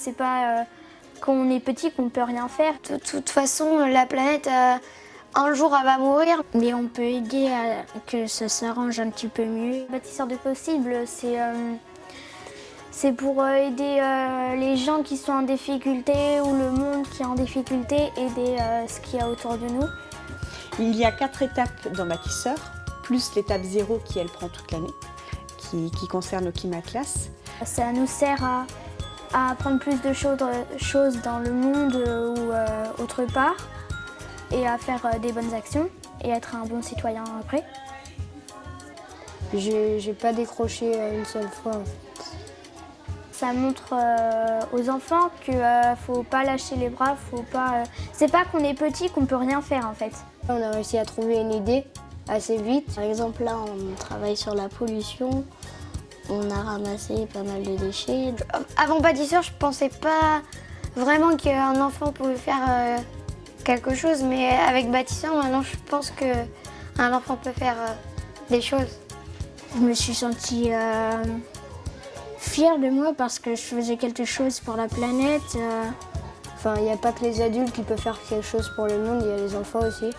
C'est pas quand on est petit qu'on peut rien faire. De toute façon, la planète, un jour, elle va mourir. Mais on peut aider à que ça s'arrange un petit peu mieux. Bâtisseur de possible, c'est c'est pour aider les gens qui sont en difficulté ou le monde qui est en difficulté, aider ce qu'il y a autour de nous. Il y a quatre étapes dans Bâtisseur, plus l'étape zéro qui elle prend toute l'année, qui, concerne le climat classe. Ça nous sert à, apprendre plus de choses, dans le monde ou euh, autre part et à faire euh, des bonnes actions et être un bon citoyen après. J'ai pas décroché euh, une seule fois. Ça montre aux enfants qu'il ne faut pas lâcher les bras, faut pas. C'est pas qu'on est petit qu'on peut rien faire en fait. On a réussi à trouver une idée assez vite. Par exemple là on travaille sur la pollution, on a ramassé pas mal de déchets. Avant bâtisseur je pensais pas vraiment qu'un enfant pouvait faire euh, quelque chose mais avec bâtisseur maintenant je pense qu'un enfant peut faire euh, des choses. Je me suis sentie euh, fière de moi parce que je faisais quelque chose pour la planète. Enfin, il n'y a pas que les adultes qui peuvent faire quelque chose pour le monde, il y a les enfants aussi.